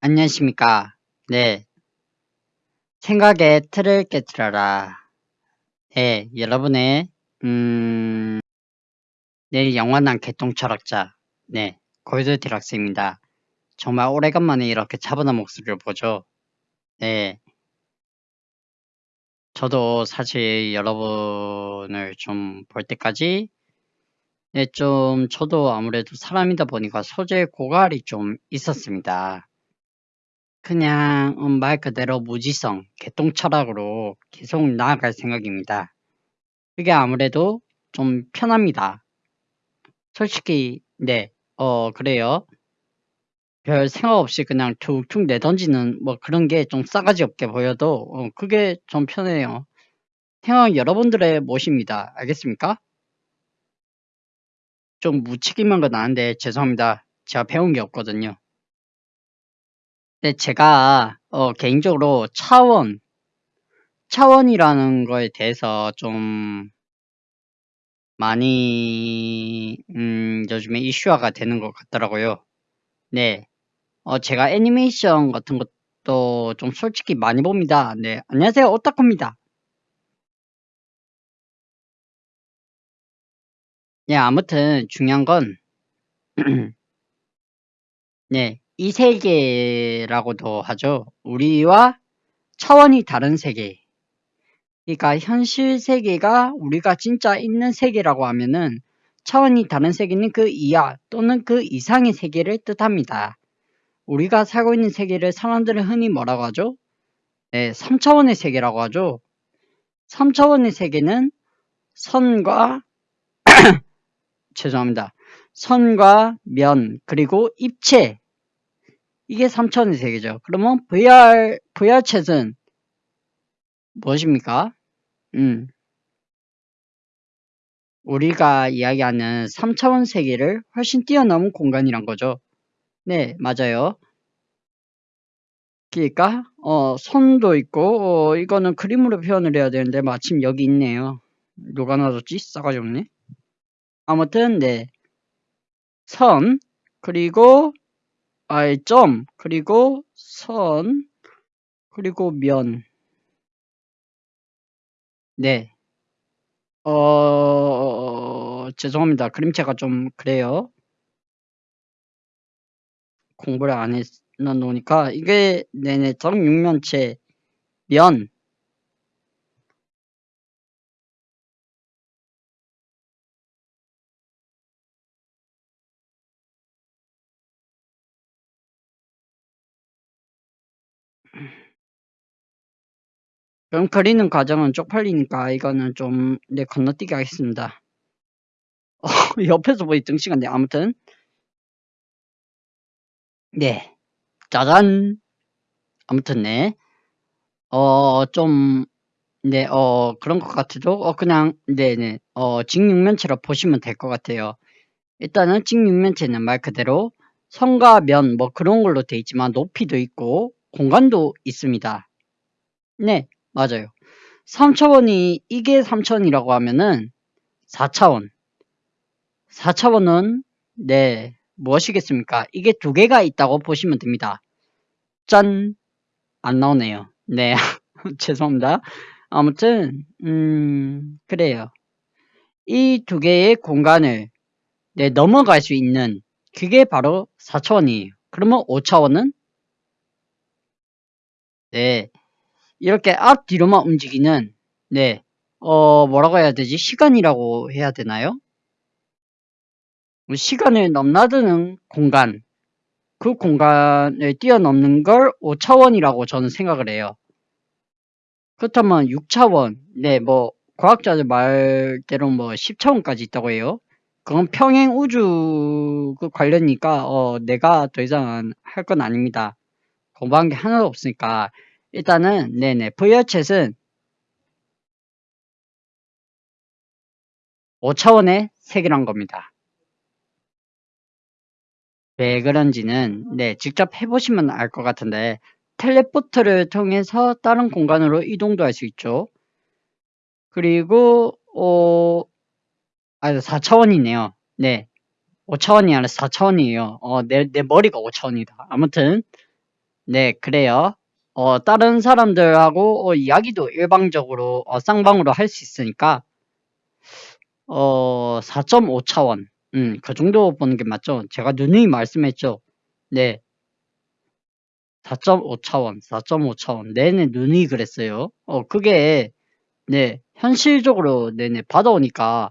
안녕하십니까. 네. 생각의 틀을 깨뜨려라. 네, 여러분의, 음, 내일 영원한 개똥 철학자. 네, 골드 디락스입니다. 정말 오래간만에 이렇게 차분한 목소리를 보죠. 네. 저도 사실 여러분을 좀 볼 때까지, 네, 좀, 저도 아무래도 사람이다 보니까 소재 고갈이 좀 있었습니다. 그냥 음, 말 그대로 무지성, 개똥 철학으로 계속 나아갈 생각입니다. 그게 아무래도 좀 편합니다. 솔직히 네, 어 그래요. 별 생각 없이 그냥 툭툭 내던지는 뭐 그런 게 좀 싸가지 없게 보여도 어, 그게 좀 편해요. 생각 여러분들의 몫입니다. 알겠습니까? 좀 묻히기만 건 아는데 죄송합니다. 제가 배운 게 없거든요. 네, 제가 어, 개인적으로 차원, 차원이라는 거에 대해서 좀 많이 음, 요즘에 이슈화가 되는 것 같더라고요. 네, 어, 제가 애니메이션 같은 것도 좀 솔직히 많이 봅니다. 네, 안녕하세요, 오타쿠입니다. 네, 아무튼 중요한 건 네, 이 세계라고도 하죠. 우리와 차원이 다른 세계. 그러니까 현실 세계가 우리가 진짜 있는 세계라고 하면은 차원이 다른 세계는 그 이하 또는 그 이상의 세계를 뜻합니다. 우리가 살고 있는 세계를 사람들은 흔히 뭐라고 하죠? 네, 3차원의 세계라고 하죠. 3차원의 세계는 선과 죄송합니다. 선과 면 그리고 입체 이게 3차원의 세계죠. 그러면 VR VR 챗은 무엇입니까? 음. 우리가 이야기하는 3차원 세계를 훨씬 뛰어넘은 공간이란 거죠. 네, 맞아요. 그러니까 어, 손도 있고 어, 이거는 그림으로 표현을 해야 되는데 마침 여기 있네요. 누가 놔뒀지? 싸가지 없네. 아무튼 네. 선 그리고 아이 점 그리고 선 그리고 면 네. 어, 죄송합니다. 그림체가 좀 그래요. 공부를 안 해놓으니까 이게 네네 정육면체 면 그럼 그리는 과정은 쪽팔리니까 이거는 좀 네, 건너뛰기 하겠습니다. 어, 옆에서 보이 등시간데 아무튼. 네. 짜잔. 아무튼 네. 어 좀 네 어 그런 것 같아도 어 그냥 네네. 어 직육면체로 보시면 될 것 같아요. 일단은 직육면체는 말 그대로 선과 면 뭐 그런 걸로 돼 있지만 높이도 있고 공간도 있습니다. 네 맞아요. 3차원이 이게 3차원이라고 하면은 4차원 4차원은 네 무엇이겠습니까? 이게 두 개가 있다고 보시면 됩니다. 짠! 안 나오네요. 네 죄송합니다. 아무튼 음 그래요. 이 두 개의 공간을 네, 넘어갈 수 있는 그게 바로 4차원이에요. 그러면 5차원은 네 이렇게 앞뒤로만 움직이는 네, 어, 뭐라고 해야 되지? 시간이라고 해야 되나요? 시간을 넘나드는 공간, 그 공간을 뛰어넘는 걸 5차원이라고 저는 생각을 해요. 그렇다면 6차원, 네, 뭐, 과학자들 말대로 뭐 10차원까지 있다고 해요. 그건 평행 우주 그 관련이니까, 어, 내가 더 이상 할 건 아닙니다. 공부한 게 하나도 없으니까. 일단은 네네 VR챗은 5차원의 세계란 겁니다. 왜 그런지는 네 직접 해보시면 알 것 같은데 텔레포트를 통해서 다른 공간으로 이동도 할 수 있죠. 그리고 어, 아 4차원이네요. 네 5차원이 아니라 4차원이에요. 어, 내, 내 머리가 5차원이다. 아무튼 네, 그래요. 어, 다른 사람들하고 어, 이야기도 일방적으로 어, 쌍방으로 할 수 있으니까 어, 4.5차원. 음, 그 정도 보는 게 맞죠? 제가 누누이 말씀했죠. 네. 4.5차원, 4.5차원. 네네, 누누이 그랬어요. 어, 그게, 네, 현실적으로, 네네, 받아오니까,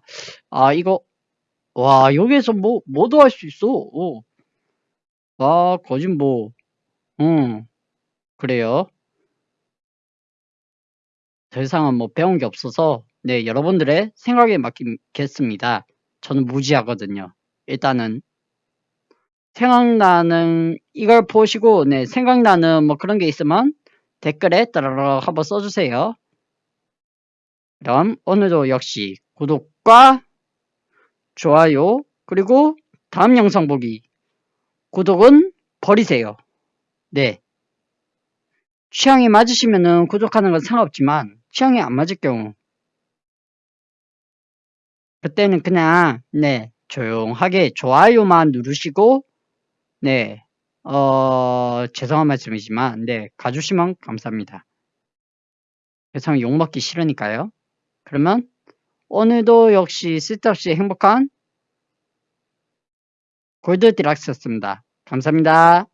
아, 이거, 와, 여기에서 뭐, 뭐도 할 수 있어. 오. 와, 거짓 뭐, 음, 그래요. 더 이상은 뭐 배운 게 없어서, 네, 여러분들의 생각에 맡기겠습니다. 저는 무지하거든요. 일단은, 생각나는, 이걸 보시고, 네, 생각나는 뭐 그런 게 있으면 댓글에 따라락 한번 써주세요. 그럼 오늘도 역시 구독과 좋아요, 그리고 다음 영상 보기. 구독은 버리세요. 네. 취향이 맞으시면은 구독하는 건 상관없지만, 취향이 안 맞을 경우, 그때는 그냥, 네, 조용하게 좋아요만 누르시고, 네, 어, 죄송한 말씀이지만, 네, 가주시면 감사합니다. 세상 욕먹기 싫으니까요. 그러면, 오늘도 역시 쓸데없이 행복한 골드 디락스였습니다. 감사합니다.